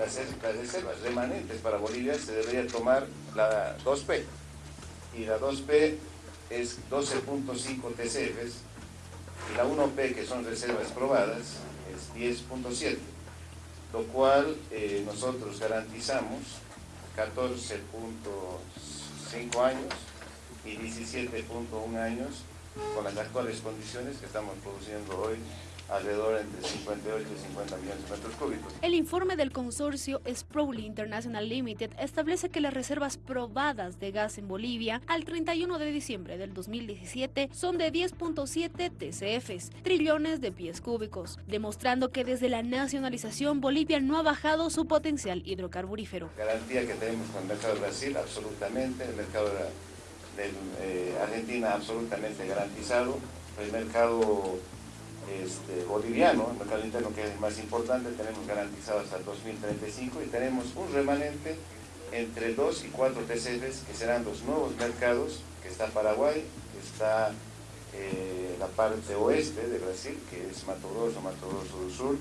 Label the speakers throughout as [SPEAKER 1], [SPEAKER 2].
[SPEAKER 1] las, reservas remanentes para Bolivia se debería tomar la 2P. Y la 2P es 12.5 TCFs y la 1P, que son reservas probadas, es 10.7, lo cual eh, nosotros garantizamos 14.5 años y 17.1 años con las actuales condiciones que estamos produciendo hoy alrededor entre 58 y 50 millones de metros cúbicos.
[SPEAKER 2] El informe del consorcio Sprowly International Limited establece que las reservas probadas de gas en Bolivia al 31 de diciembre del 2017 son de 10.7 TCFs, trillones de pies cúbicos, demostrando que desde la nacionalización Bolivia no ha bajado su potencial hidrocarburífero.
[SPEAKER 1] Garantía que tenemos con el mercado de Brasil, absolutamente, el mercado de, eh, Argentina absolutamente garantizado, el mercado este, boliviano, el mercado interno que es el más importante, tenemos garantizado hasta el 2035 y tenemos un remanente entre 2 y 4 TCFs que serán los nuevos mercados, que está Paraguay, está eh, la parte oeste de Brasil, que es Mato Grosso, Mato Grosso del Sur.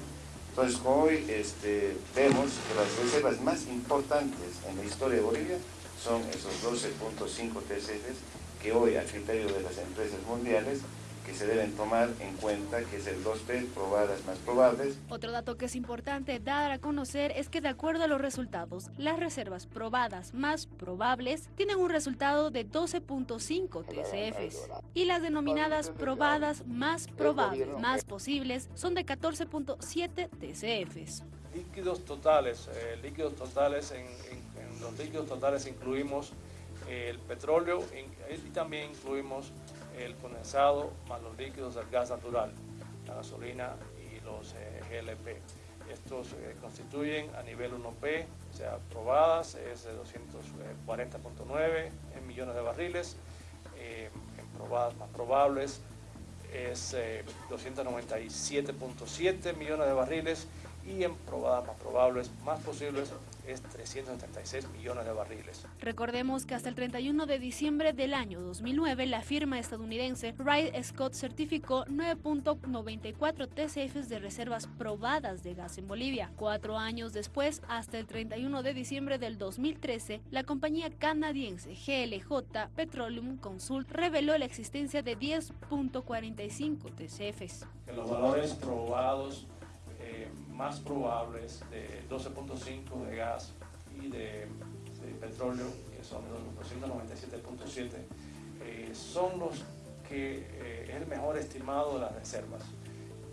[SPEAKER 1] Entonces hoy este, vemos que las reservas más importantes en la historia de Bolivia son esos 12.5 TCFs que hoy a criterio de las empresas mundiales que se deben tomar en cuenta, que es el 2P, probadas más probables.
[SPEAKER 2] Otro dato que es importante dar a conocer es que de acuerdo a los resultados, las reservas probadas más probables tienen un resultado de 12.5 TCFs y las denominadas probadas más probables, más posibles, son de 14.7 TCFs.
[SPEAKER 3] Líquidos totales, eh, líquidos totales, en, los líquidos totales incluimos el petróleo y también incluimos el condensado más los líquidos del gas natural, la gasolina y los eh, GLP. Estos eh, constituyen a nivel 1P, o sea, probadas, es de 240.9 millones de barriles, eh, en probadas más probables es 297.7 millones de barriles y en probadas más probables más posibles es 376 millones de barriles.
[SPEAKER 2] Recordemos que hasta el 31 de diciembre del año 2009 la firma estadounidense Wright Scott certificó 9.94 TCFs de reservas probadas de gas en Bolivia. Cuatro años después, hasta el 31 de diciembre del 2013, la compañía canadiense GLJ Petroleum Consult reveló la existencia de 10.45 TCFs.
[SPEAKER 3] los valores probados más probables de 12.5 de gas y de, petróleo, que son los 297.7, eh, son los que eh, es el mejor estimado de las reservas,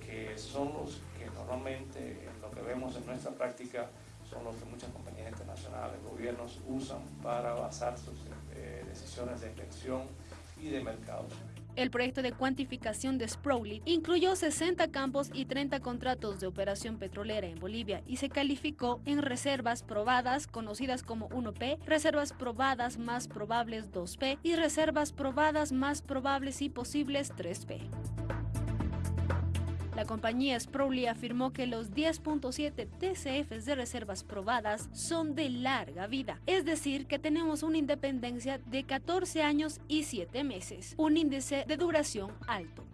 [SPEAKER 3] que son los que normalmente en lo que vemos en nuestra práctica son los que muchas compañías internacionales, gobiernos usan para basar sus eh, decisiones de inspección y de mercados.
[SPEAKER 2] El proyecto de cuantificación de Sprowly incluyó 60 campos y 30 contratos de operación petrolera en Bolivia y se calificó en reservas probadas conocidas como 1P, reservas probadas más probables 2P y reservas probadas más probables y posibles 3P. La compañía Sprowly afirmó que los 10.7 TCFs de reservas probadas son de larga vida, es decir, que tenemos una independencia de 14 años y 7 meses, un índice de duración alto.